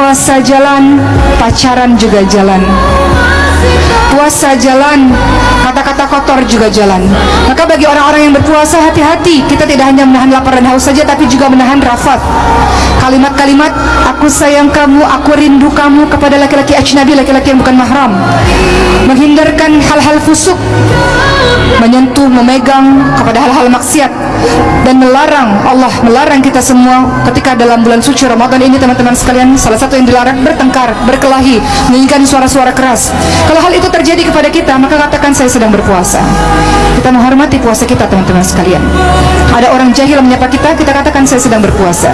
puasa jalan, pacaran juga jalan. Puasa jalan, kata-kata kotor juga jalan. Maka bagi orang-orang yang berpuasa hati-hati, kita tidak hanya menahan lapar dan haus saja tapi juga menahan rafat. Kalimat-kalimat aku sayang kamu, aku rindu kamu kepada laki-laki ajnabi, laki-laki yang bukan mahram. Menghindarkan hal-hal fusuk, menyentuh, memegang kepada hal-hal maksiat dan melarang Allah melarang kita semua ketika dalam bulan suci Ramadan ini teman-teman sekalian salah satu yang dilarang bertengkar, berkelahi, menyanyikan suara-suara keras. Kalau hal itu terjadi kepada kita, maka katakan saya sedang berpuasa. Kita menghormati puasa kita teman-teman sekalian. Ada orang jahil menyapa kita, kita katakan saya sedang berpuasa.